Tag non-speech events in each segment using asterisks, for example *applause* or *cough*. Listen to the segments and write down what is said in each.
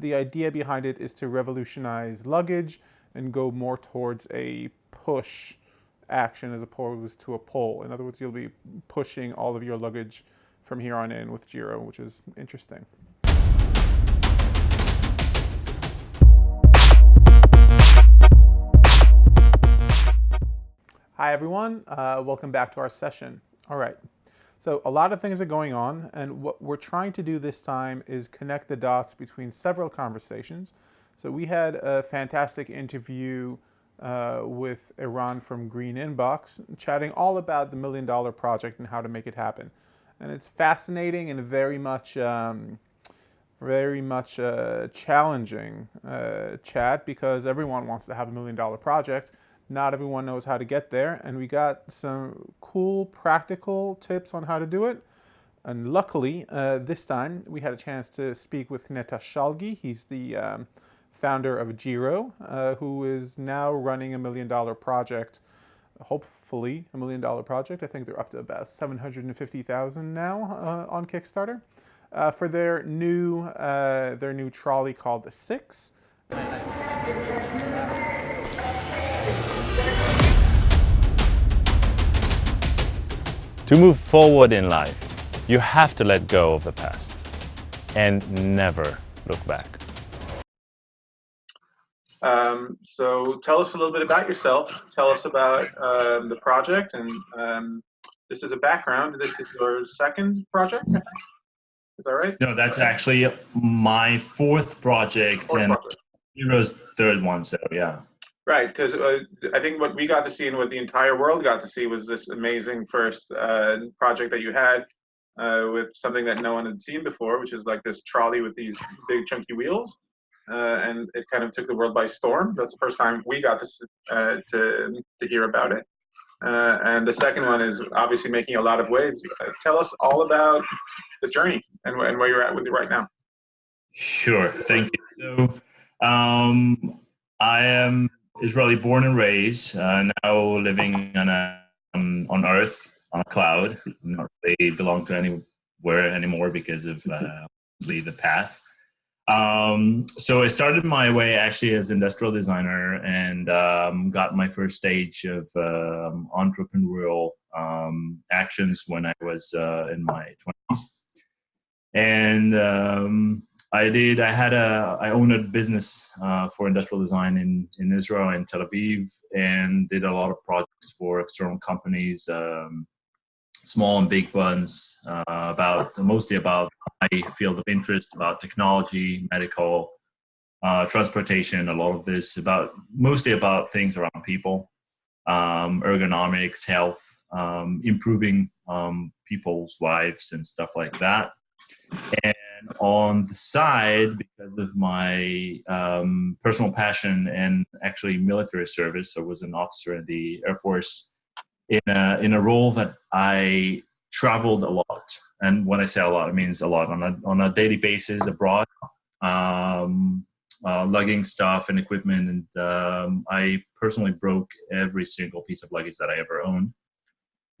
The idea behind it is to revolutionize luggage and go more towards a push action as opposed to a pull. In other words, you'll be pushing all of your luggage from here on in with G-RO, which is interesting. Hi everyone, uh, welcome back to our session. All right, so a lot of things are going on and what we're trying to do this time is connect the dots between several conversations. So we had a fantastic interview uh, with Eran from Green Inbox, chatting all about the Million Dollar Project and how to make it happen. And it's fascinating and very much, um, very much uh, challenging uh, chat because everyone wants to have a Million Dollar Project. Not everyone knows how to get there, and we got some cool practical tips on how to do it. And luckily, uh, this time we had a chance to speak with Netta Shalgi. He's the um, founder of G-RO, uh, who is now running a million dollar project, hopefully a million dollar project. I think they're up to about 750,000 now uh, on Kickstarter uh, for their new, uh, their new trolley called the Six. To move forward in life, you have to let go of the past and never look back. Um, so tell us a little bit about yourself. Tell us about um, the project and um, this is a background. This is your second project, Is that right? No, that's actually my fourth project fourth and project. G-RO's third one, so yeah. Right, because uh, I think what we got to see and what the entire world got to see was this amazing first uh, project that you had uh, with something that no one had seen before, which is like this trolley with these big chunky wheels. Uh, and it kind of took the world by storm. That's the first time we got to, uh, to, to hear about it. Uh, and the second one is obviously making a lot of waves. tell us all about the journey and, and where you're at with it right now. Sure, thank you. So um, I am Israeli born and raised, uh, now living on a um, on Earth on a cloud. Not really belong to anywhere anymore because of uh, the path. Um, so I started my way actually as industrial designer and um, got my first stage of um, entrepreneurial um, actions when I was uh, in my 20s. And um, I did. I had a. I owned a business uh, for industrial design in in Israel and Tel Aviv, and did a lot of projects for external companies, um, small and big ones, uh, about mostly about my field of interest, about technology, medical, uh, transportation. A lot of this about mostly about things around people, um, ergonomics, health, um, improving um, people's lives and stuff like that. And on the side, because of my um, personal passion and actually military service, I was an officer in the Air Force in a, in a role that I traveled a lot. And when I say a lot, it means a lot on a, on a daily basis abroad, um, uh, lugging stuff and equipment. And um, I personally broke every single piece of luggage that I ever owned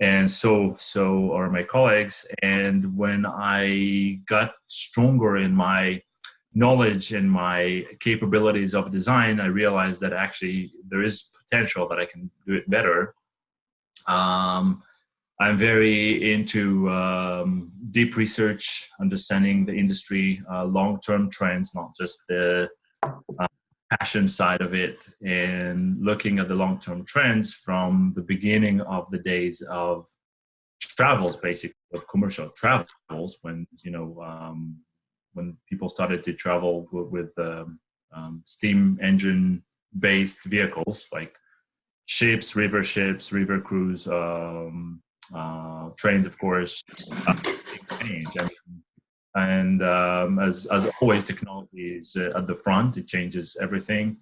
and so so are my colleagues. And when i got stronger in my knowledge and my capabilities of design i realized that actually there is potential that i can do it better. Um, i'm very into um, deep research understanding the industry uh, long-term trends not just the passion side of it and looking at the long-term trends from the beginning of the days of travels basically of commercial travels when you know um, when people started to travel with, with um, um, steam engine based vehicles like ships river ships river cruise um, uh, trains of course uh, change. I mean, and um, as, as always, technology is uh, at the front, it changes everything.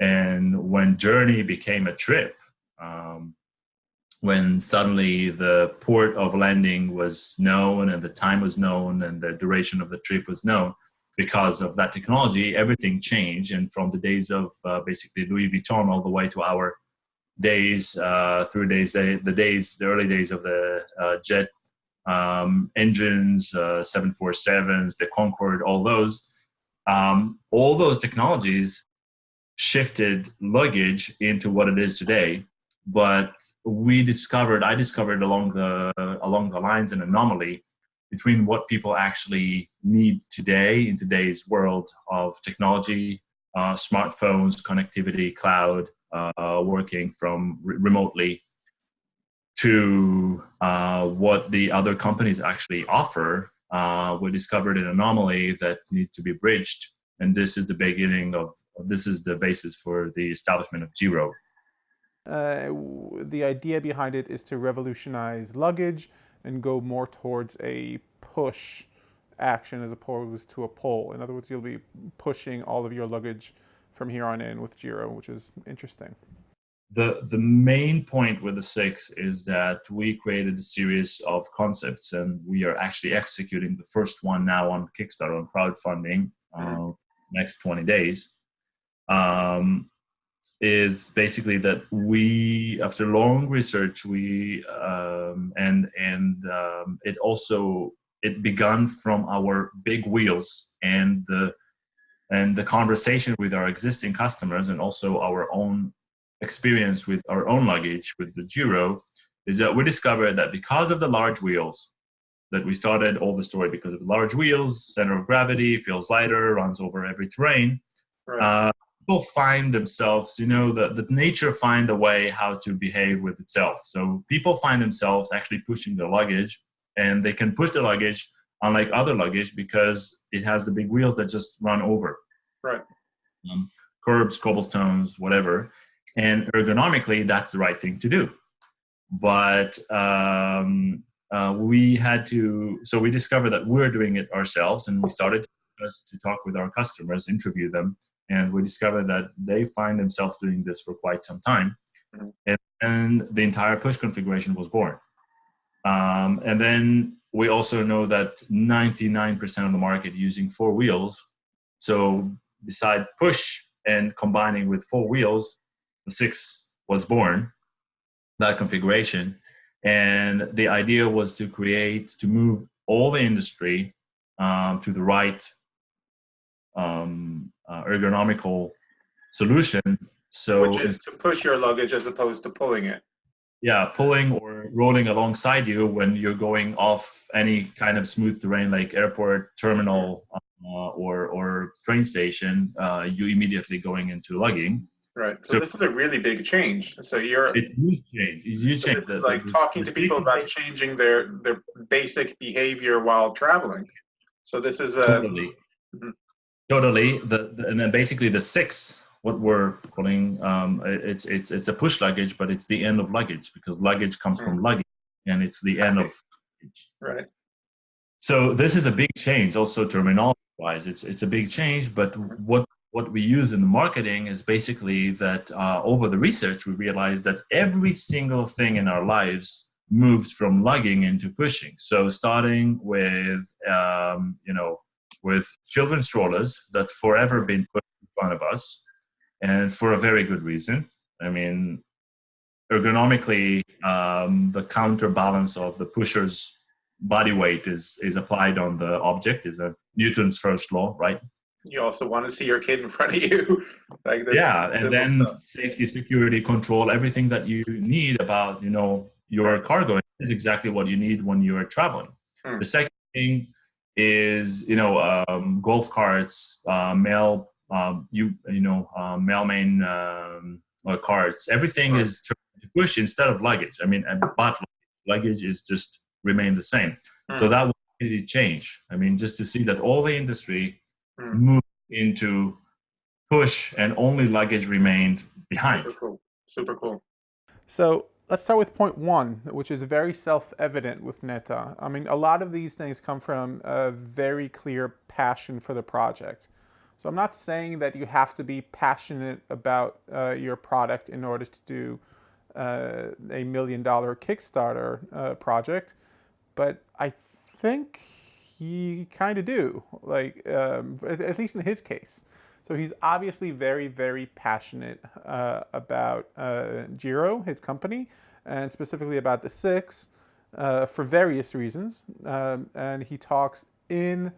And when Journey became a trip, um, when suddenly the port of landing was known and the time was known and the duration of the trip was known, because of that technology, everything changed. And from the days of uh, basically Louis Vuitton all the way to our days, uh, through days, the days, the early days of the uh, jet um, engines, uh, 747s, the Concorde, all those. Um, all those technologies shifted luggage into what it is today. But we discovered, I discovered along the along the lines an anomaly between what people actually need today in today's world of technology, uh, smartphones, connectivity, cloud, uh, working from re remotely, to uh, what the other companies actually offer. Uh, we discovered an anomaly that needs to be bridged, and this is the beginning of this is the basis for the establishment of G-RO. Uh, the idea behind it is to revolutionize luggage and go more towards a push action as opposed to a pull. In other words, you'll be pushing all of your luggage from here on in with G-RO, which is interesting. The, the main point with the six is that we created a series of concepts and we are actually executing the first one now on Kickstarter on crowdfunding uh, next 20 days. Um, is basically that we, after long research, we um, and and um, it also it began from our big wheels and the and the conversation with our existing customers and also our own experience with our own luggage with the G-RO is that we discovered that because of the large wheels that we started all the story because of the large wheels, center of gravity, feels lighter, runs over every terrain. Right. Uh, people find themselves, you know, the, the nature find a way how to behave with itself. So people find themselves actually pushing their luggage and they can push the luggage unlike other luggage because it has the big wheels that just run over. Right. Um, curbs, cobblestones, whatever. And ergonomically, that's the right thing to do. But um, uh, we had to, so we discovered that we're doing it ourselves and we started to talk with our customers, interview them, and we discovered that they find themselves doing this for quite some time. Mm-hmm. And, and the entire push configuration was born. Um, and then we also know that 99% of the market using four wheels. So beside push and combining with four wheels, the six was born, that configuration. And the idea was to create, to move all the industry um, to the right um, uh, ergonomical solution. So Which is to push your luggage as opposed to pulling it yeah pulling or rolling alongside you when you're going off any kind of smooth terrain like airport terminal uh, or or train station uh, you immediately going into lugging right so, so, this is a really big change so you're it's huge change it's huge so change the, like talking to people about changing their their basic behavior while traveling so this is a totally mm-hmm. totally the, the and then basically the six what we're calling um, it's it's it's a push luggage, but it's the end of luggage because luggage comes from hmm. luggage, and it's the end of luggage. Right. So this is a big change, also terminology wise. It's it's a big change, but what what we use in the marketing is basically that uh, over the research we realized that every single thing in our lives moves from lugging into pushing. So starting with um, you know with children's strollers that forever been put in front of us and for a very good reason. I mean, ergonomically, um, the counterbalance of the pusher's body weight is is applied on the object. is a Newton's first law, right? You also want to see your kid in front of you, *laughs* like yeah, and then stuff. safety, security, control, everything that you need about you know your cargo is exactly what you need when you're traveling. Hmm. The second thing is you know um, golf carts, uh, mail um, you you know uh, mailman um, cards. Everything right. is push instead of luggage. I mean, but luggage is just remain the same. Hmm. So that will really change. I mean, just to see that all the industry hmm. moved into push and only luggage remained behind. Super cool. Super cool. So let's start with point one, which is very self-evident with Netta. I mean, a lot of these things come from a very clear passion for the project. So I'm not saying that you have to be passionate about uh, your product in order to do uh, a million dollar Kickstarter uh, project, but I think he kind of do, like um, at least in his case. So he's obviously very, very passionate uh, about uh, G-RO, his company, and specifically about the Six uh, for various reasons. Um, and he talks in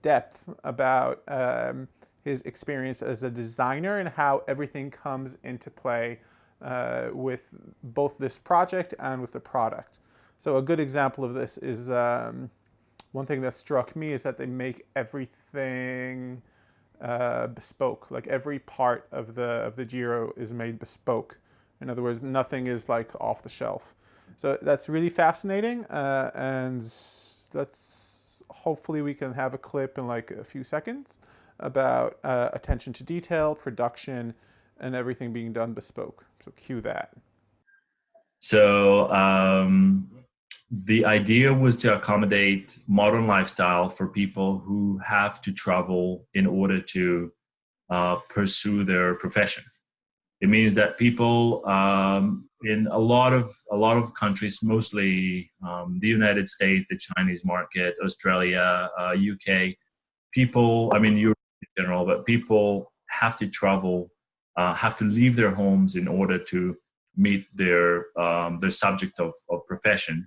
depth about um, his experience as a designer and how everything comes into play uh, with both this project and with the product. So a good example of this is um, one thing that struck me is that they make everything uh, bespoke. Like every part of the of the G-RO is made bespoke. In other words, nothing is like off the shelf. So that's really fascinating, uh, and that's hopefully we can have a clip in like a few seconds about uh, attention to detail, production, and everything being done bespoke. So cue that. So um, the idea was to accommodate modern lifestyle for people who have to travel in order to uh, pursue their profession. It means that people um, in a lot of a lot of countries, mostly um, the United States, the Chinese market, Australia, uh, UK, people. I mean, Europe in general, but people have to travel, uh, have to leave their homes in order to meet their um, their subject of, of profession,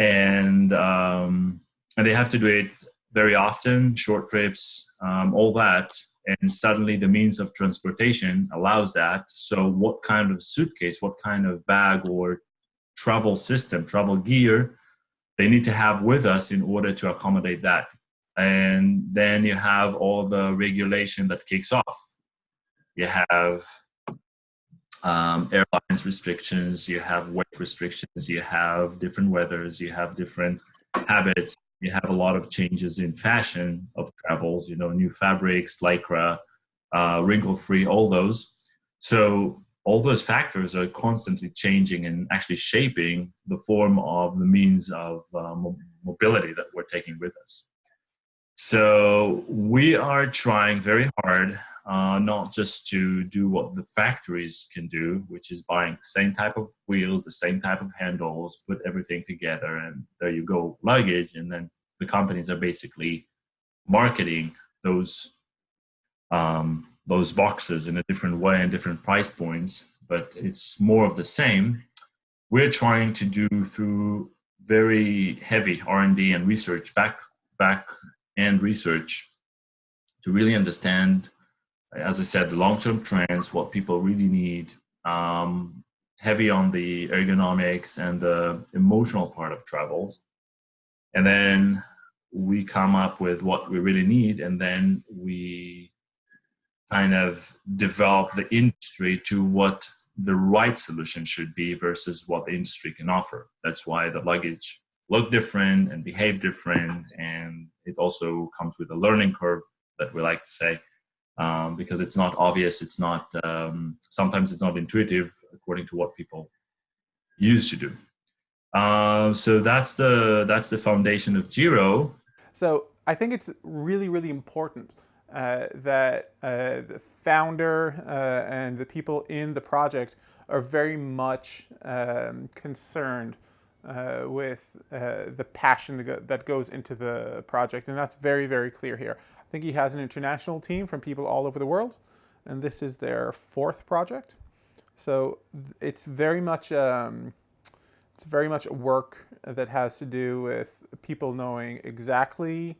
and um, and they have to do it very often, short trips, um, all that. And suddenly the means of transportation allows that. So what kind of suitcase what kind of bag or travel system travel gear they need to have with us in order to accommodate that? And then you have all the regulation that kicks off. You have um, airlines restrictions you have weight restrictions you have different weathers you have different habits you have a lot of changes in fashion of travels, you know, new fabrics, lycra, uh, wrinkle free, all those. So all those factors are constantly changing and actually shaping the form of the means of uh, mobility that we're taking with us. So we are trying very hard, uh, not just to do what the factories can do, which is buying the same type of wheels, the same type of handles, put everything together, and there you go, luggage, and then the companies are basically marketing those um, those boxes in a different way and different price points, but it's more of the same. We're trying to do through very heavy R&D and research back back and research to really understand, as I said, the long-term trends, what people really need, um, heavy on the ergonomics and the emotional part of travels. And then we come up with what we really need, and then we kind of develop the industry to what the right solution should be versus what the industry can offer. That's why the luggage look different and behave different and it also comes with a learning curve that we like to say um, because it's not obvious it's not um, sometimes it's not intuitive according to what people used to do. Uh, so that's the that's the foundation of G-RO so I think it's really really important uh, that uh, the founder uh, and the people in the project are very much um, concerned uh, with uh, the passion that, go that goes into the project. And that's very, very clear here. I think he has an international team from people all over the world. And this is their fourth project. So it's very much um, it's very much a work that has to do with people knowing exactly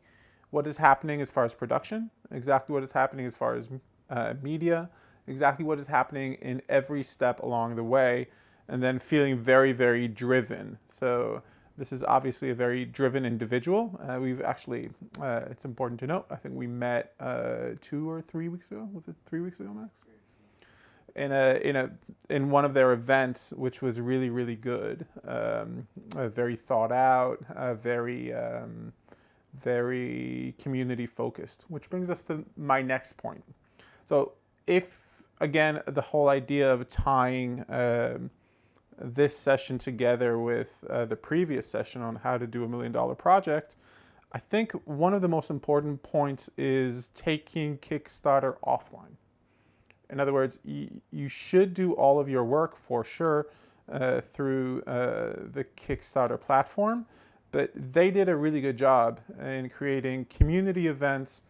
what is happening as far as production, exactly what is happening as far as uh, media, exactly what is happening in every step along the way, and then feeling very, very driven. So this is obviously a very driven individual. Uh, we've actually, uh, it's important to note, I think we met uh, two or three weeks ago. Was it three weeks ago, Max? In a in a in one of their events, which was really really good, um, very thought out, very um, very community focused. Which brings us to my next point. So if again the whole idea of tying um, this session together with uh, the previous session on how to do a million dollar project, I think one of the most important points is taking Kickstarter offline. In other words, you should do all of your work for sure uh, through uh, the Kickstarter platform, but they did a really good job in creating community events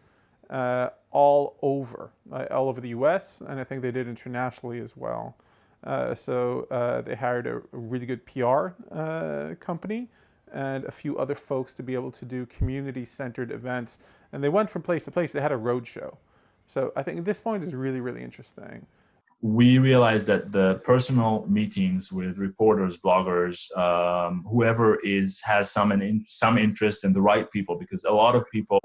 uh, all over, uh, all over the US, and I think they did internationally as well. Uh, so uh, they hired a, really good PR uh, company and a few other folks to be able to do community-centered events. And they went from place to place. They had a road show. So I think this point is really, really interesting. We realized that the personal meetings with reporters, bloggers, um, whoever is has some in, some interest in the right people, because a lot of people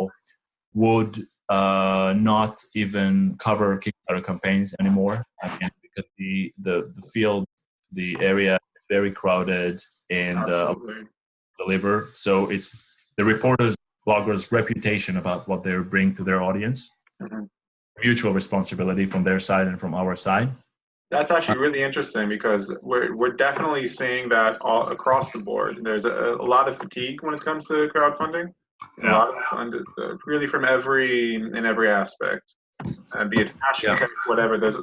would uh, not even cover Kickstarter campaigns anymore. Again, because the, the the field, the area is very crowded and uh, deliver. So it's the reporters, bloggers' reputation about what they bring to their audience. Mm-hmm. Mutual responsibility from their side and from our side. That's actually really interesting because we're we're definitely seeing that all across the board. There's a, a lot of fatigue when it comes to crowdfunding. Yeah. A lot of fun, uh, really from every in every aspect, uh, be it fashion, yeah. whatever. There's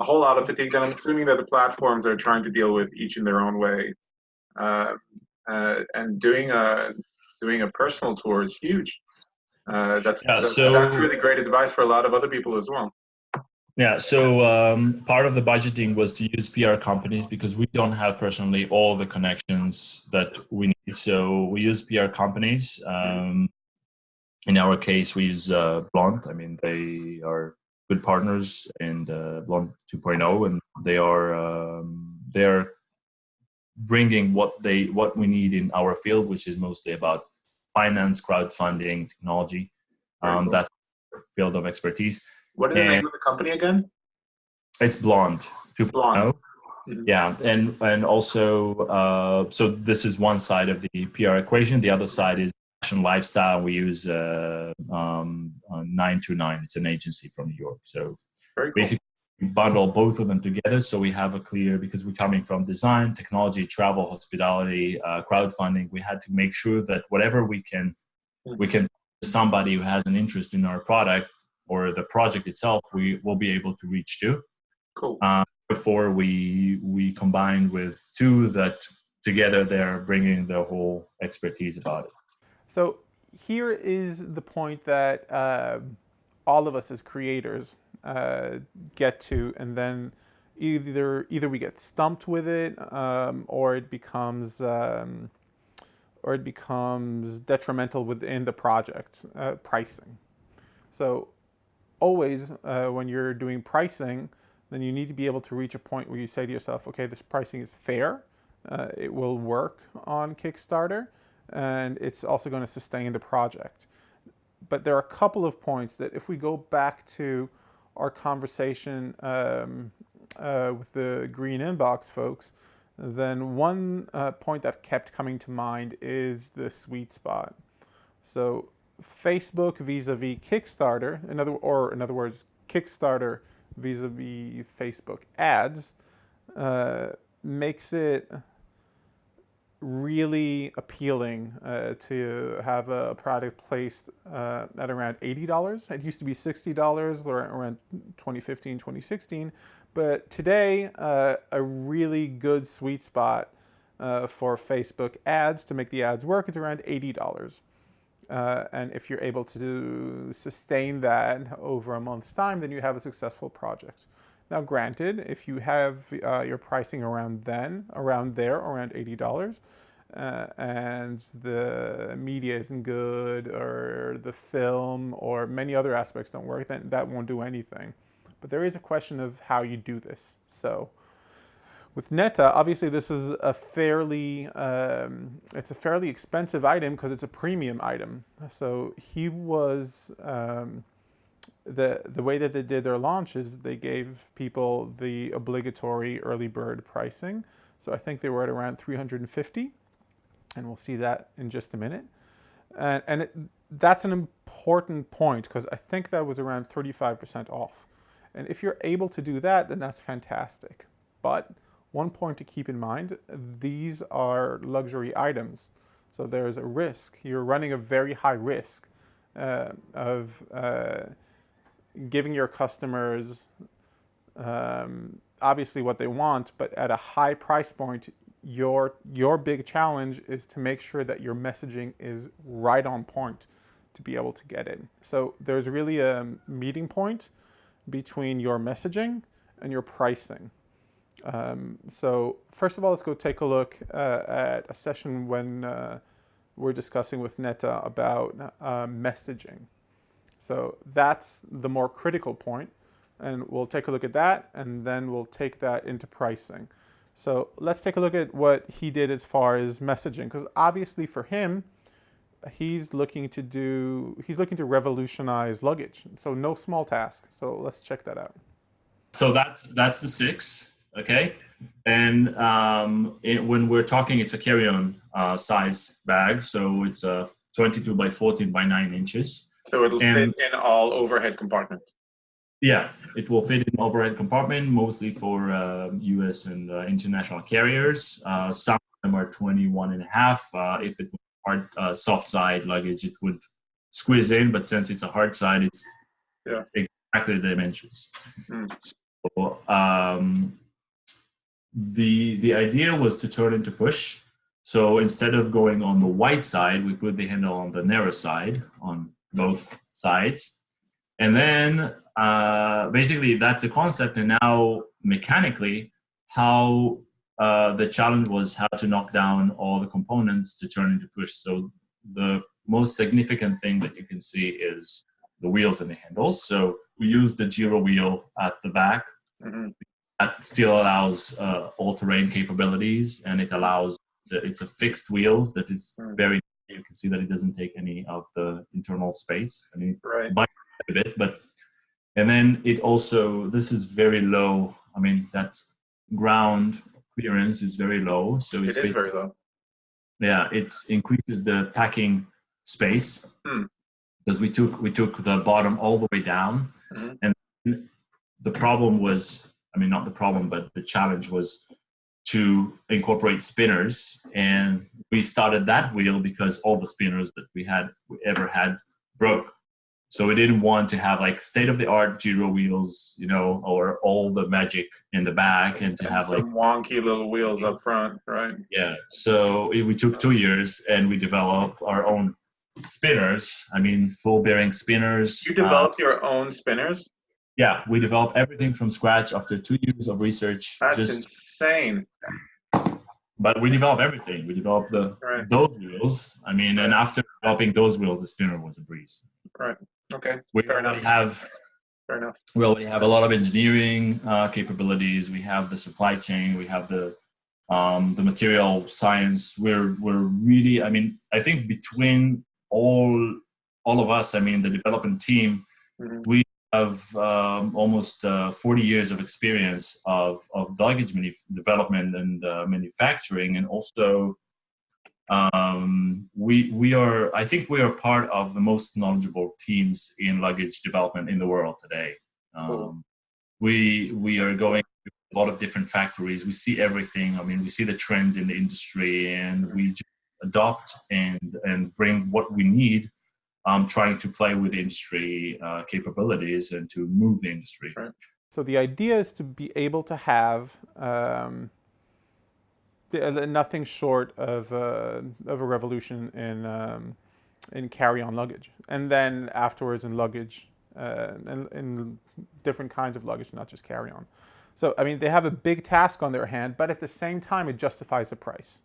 a, whole lot of fatigue, and I'm assuming that the platforms are trying to deal with each in their own way. Uh, uh, and doing a doing a personal tour is huge. Uh, that's, yeah, that's, so, that's really great advice for a lot of other people as well. Yeah, so um, part of the budgeting was to use PR companies because we don't have personally all the connections that we need. So we use PR companies. Um, in our case, we use uh, Blonde. I mean, they are good partners in uh, Blonde 2.0, and they are um, they are bringing what they what we need in our field, which is mostly about finance, crowdfunding, technology. Um, cool. That field of expertise. What is and the name of the company again? It's Blonde. Blonde. Mm-hmm. Yeah, and and also, uh, so this is one side of the PR equation. The other side is lifestyle. We use uh, um, uh, nine two nine. It's an agency from New York. So cool. basically, bundle both of them together so we have a clear because we're coming from design technology travel hospitality uh, crowdfunding we had to make sure that whatever we can we can somebody who has an interest in our product or the project itself we will be able to reach to cool uh, before we we combine with two that together they're bringing the whole expertise about it so here is the point that uh, all of us as creators uh, get to, and then either either we get stumped with it, um, or it becomes um, or it becomes detrimental within the project uh, pricing. So always uh, when you're doing pricing, then you need to be able to reach a point where you say to yourself, okay, this pricing is fair, uh, it will work on Kickstarter, and it's also going to sustain the project. But there are a couple of points that if we go back to our conversation um, uh, with the green inbox folks, then one uh, point that kept coming to mind is the sweet spot. So Facebook vis-a-vis -vis Kickstarter, in other, or in other words, Kickstarter vis-a-vis -vis Facebook ads, uh, makes it really appealing uh, to have a product placed uh, at around $80. It used to be $60 around 2015, 2016. But today, uh, a really good sweet spot uh, for Facebook ads to make the ads work is around $80. Uh, and if you're able to sustain that over a month's time, then you have a successful project. Now granted, if you have uh, your pricing around then, around there, around $80, uh, and the media isn't good or the film or many other aspects don't work, then that won't do anything. But there is a question of how you do this. So with Netta, obviously this is a fairly, um, it's a fairly expensive item because it's a premium item. So he was, um, the, the way that they did their launch is they gave people the obligatory early bird pricing. So I think they were at around 350 and we'll see that in just a minute. And, and it, that's an important point because I think that was around 35% off. And if you're able to do that, then that's fantastic. But one point to keep in mind, these are luxury items. So there's a risk. You're running a very high risk uh, of uh, giving your customers um, obviously what they want, but at a high price point, your your big challenge is to make sure that your messaging is right on point to be able to get it. So there's really a meeting point between your messaging and your pricing. Um, so first of all, let's go take a look uh, at a session when uh, we're discussing with Netta about uh, messaging. So that's the more critical point, and we'll take a look at that, and then we'll take that into pricing. So let's take a look at what he did as far as messaging, because obviously for him, he's looking to do, he's looking to revolutionize luggage. So no small task. So let's check that out. So that's that's the six, okay. And um, it, when we're talking, it's a carry-on uh, size bag, so it's a 22 by 14 by 9 inches. So it'll and, fit in all overhead compartments. Yeah, it will fit in overhead compartment, mostly for uh, U.S. and uh, international carriers. Uh, some of them are 21 and a half. Uh, if it were hard, uh, soft side luggage, it would squeeze in, but since it's a hard side, it's yeah. exactly the dimensions. Mm. So, um, the the idea was to turn into push. So instead of going on the wide side, we put the handle on the narrow side on both sides. And then uh, basically that's the concept. And now mechanically, how uh, the challenge was how to knock down all the components to turn into push. So the most significant thing that you can see is the wheels and the handles. So we use the G-RO wheel at the back. Mm -hmm that still allows uh, all-terrain capabilities and it allows it's a fixed wheels that is hmm. very you can see that it doesn't take any of the internal space i mean right. by a bit but and then it also this is very low i mean that ground clearance is very low so it's it is very low yeah it increases the packing space hmm. because we took we took the bottom all the way down mm -hmm. and the problem was I mean, not the problem, but the challenge was to incorporate spinners. And we started that wheel because all the spinners that we had we ever had broke. So we didn't want to have like state of the art G-RO wheels, you know, or all the magic in the back and to have like wonky little wheels up front, right? Yeah. So we took two years and we developed our own spinners. I mean, full bearing spinners. You developed uh, your own spinners? Yeah, we developed everything from scratch after two years of research. That's just, insane. But we developed everything. We developed the right. those wheels. I mean, and after developing those wheels, the spinner was a breeze. Right. Okay. We Fair already enough. have. Fair enough. We already have a lot of engineering uh, capabilities. We have the supply chain. We have the um, the material science. We're we're really. I mean, I think between all all of us, I mean, the development team, mm -hmm. we have um, almost uh, 40 years of experience of, of luggage development and uh, manufacturing and also um, we, we are, I think we are part of the most knowledgeable teams in luggage development in the world today. Um, cool. we, we are going to a lot of different factories. We see everything. I mean, we see the trends in the industry and we adopt and, and bring what we need um, trying to play with industry uh, capabilities and to move the industry. So the idea is to be able to have um, uh, nothing short of, uh, of a revolution in, um, in carry-on luggage. And then afterwards in luggage, uh, in, in different kinds of luggage, not just carry-on. So, I mean, they have a big task on their hand, but at the same time, it justifies the price.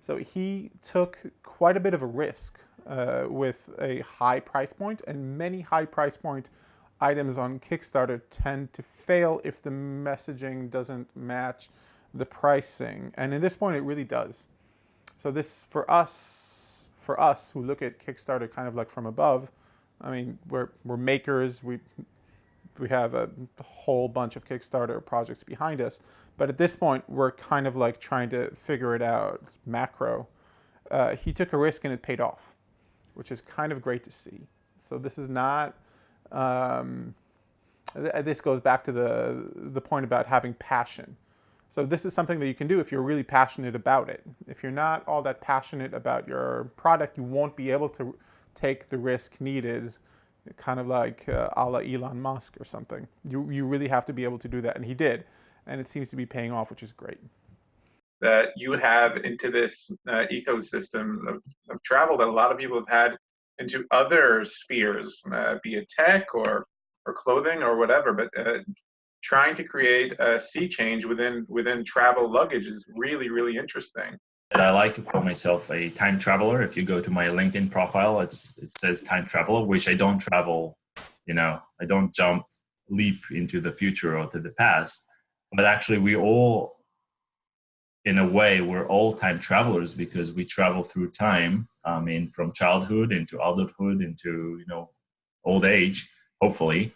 So he took quite a bit of a risk uh, with a high price point and many high price point items on Kickstarter tend to fail if the messaging doesn't match the pricing. And in this point, it really does. So this, for us, for us who look at Kickstarter kind of like from above, I mean, we're, we're makers, we, we have a whole bunch of Kickstarter projects behind us. But at this point, we're kind of like trying to figure it out macro. Uh, he took a risk and it paid off which is kind of great to see. So this is not, um, th this goes back to the, the point about having passion. So this is something that you can do if you're really passionate about it. If you're not all that passionate about your product, you won't be able to take the risk needed, kind of like uh, a la Elon Musk or something. You, you really have to be able to do that, and he did. And it seems to be paying off, which is great that you have into this uh, ecosystem of, of travel that a lot of people have had into other spheres, uh, be it tech or or clothing or whatever. But uh, trying to create a sea change within within travel luggage is really really interesting. That I like to call myself a time traveler. If you go to my LinkedIn profile, it's it says time traveler, which I don't travel. You know, I don't jump leap into the future or to the past, but actually we all in a way we're all time travelers because we travel through time i mean from childhood into adulthood into you know old age hopefully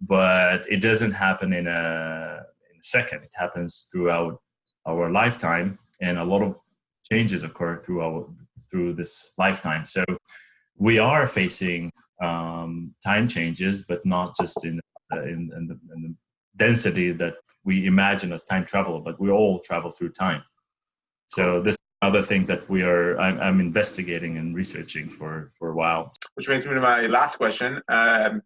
but it doesn't happen in a, in a second it happens throughout our lifetime and a lot of changes occur through our through this lifetime so we are facing um, time changes but not just in, uh, in, in, the, in the density that we imagine as time travel, but we all travel through time. So this other thing that we are I'm, I'm, investigating and researching for for a while. Which brings me to my last question, um,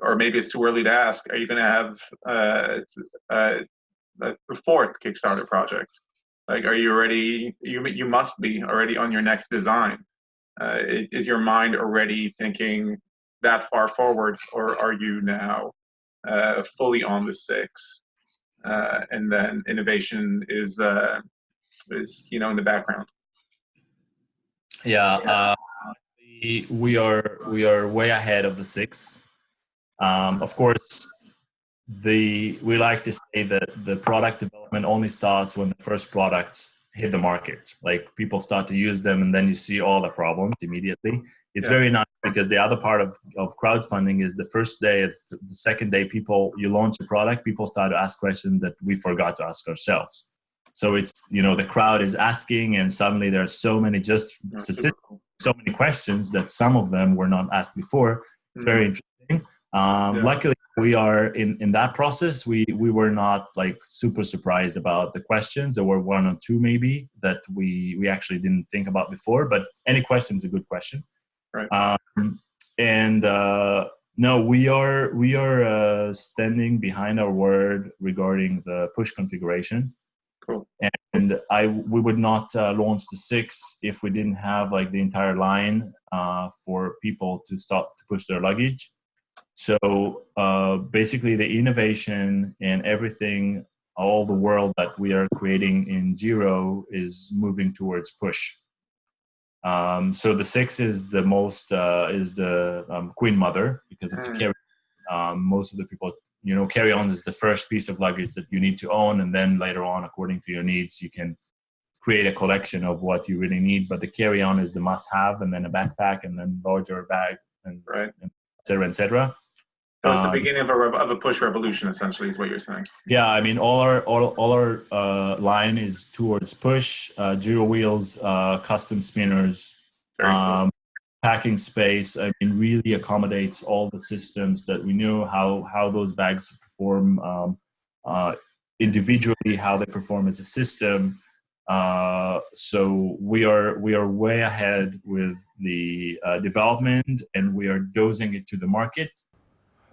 or maybe it's too early to ask. Are you going to have uh, uh, a fourth Kickstarter project? Like, are you already? You you must be already on your next design. Uh, is your mind already thinking that far forward, or are you now uh, fully on the six? uh, and then innovation is uh, is you know in the background. Yeah, uh, we, we are we are way ahead of the six. Um, of course, the we like to say that the product development only starts when the first products hit the market. Like people start to use them, and then you see all the problems immediately. It's yeah. very nice because the other part of, of crowdfunding is the first day, the second day, people you launch a product, people start to ask questions that we forgot to ask ourselves. So it's you know the crowd is asking, and suddenly there are so many just statistics, so many questions that some of them were not asked before. It's very mm-hmm. interesting. Um, yeah. Luckily, we are in in that process. We we were not like super surprised about the questions. There were one or two maybe that we we actually didn't think about before. But any question is a good question. Right. Um, and uh, no, we are we are uh, standing behind our word regarding the push configuration. Cool. And I we would not uh, launch the six if we didn't have like the entire line uh, for people to stop to push their luggage. So uh, basically, the innovation and everything, all the world that we are creating in G-RO is moving towards push. Um, so the six is the most uh, is the um, queen mother because it's mm. a carry. Um, most of the people, you know, carry on is the first piece of luggage that you need to own, and then later on, according to your needs, you can create a collection of what you really need. But the carry on is the must have, and then a backpack, and then larger bag, and right, et cetera, et cetera. So it's the um, beginning of a, of a push revolution, essentially, is what you're saying. Yeah, I mean, all our all, all our uh, line is towards push, uh, wheels, uh, custom spinners, um, cool. packing space. I mean, really accommodates all the systems that we know how how those bags perform um, uh, individually, how they perform as a system. Uh, so we are we are way ahead with the uh, development, and we are dosing it to the market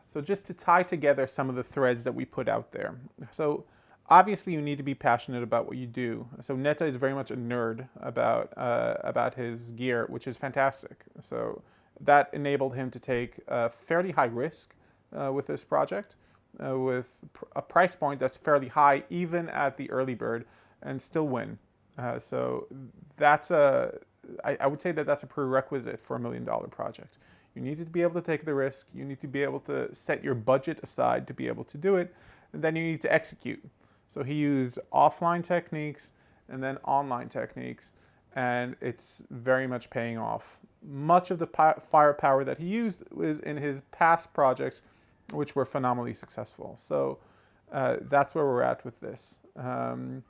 so just to tie together some of the threads that we put out there. So obviously you need to be passionate about what you do. So Netta is very much a nerd about, uh, about his gear, which is fantastic. So that enabled him to take a fairly high risk uh, with this project, uh, with a price point that's fairly high even at the early bird and still win. Uh, so that's a, I, I would say that that's a prerequisite for a million dollar project. You need to be able to take the risk. You need to be able to set your budget aside to be able to do it. And then you need to execute. So he used offline techniques and then online techniques. And it's very much paying off. Much of the firepower that he used was in his past projects, which were phenomenally successful. So uh, that's where we're at with this. Um,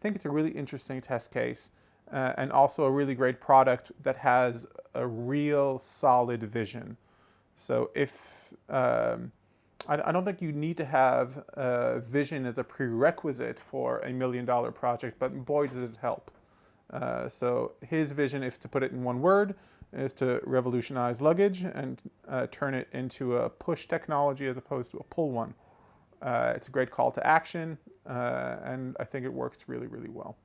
think it's a really interesting test case uh, and also a really great product that has a real solid vision. So if, um, I, I, don't think you need to have a vision as a prerequisite for a million dollar project, but boy does it help. Uh, so his vision, if to put it in one word, is to revolutionize luggage and uh, turn it into a push technology as opposed to a pull one. Uh, it's a great call to action, uh, and I think it works really, really well.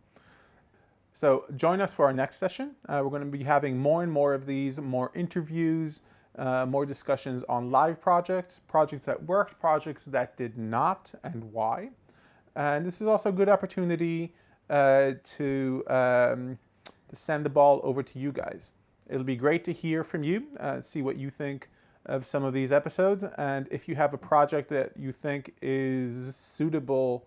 So join us for our next session. Uh, we're going to be having more and more of these, more interviews, uh, more discussions on live projects, projects that worked, projects that did not, and why. And this is also a good opportunity uh, to, um, to send the ball over to you guys. It'll be great to hear from you, uh, see what you think of some of these episodes, and if you have a project that you think is suitable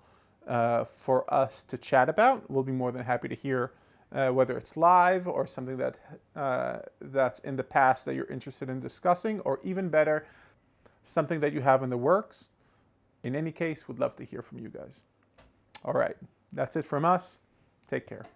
uh, for us to chat about, we'll be more than happy to hear uh, whether it's live or something that uh, that's in the past that you're interested in discussing, or even better, something that you have in the works. In any case, we'd love to hear from you guys. All right, that's it from us. Take care.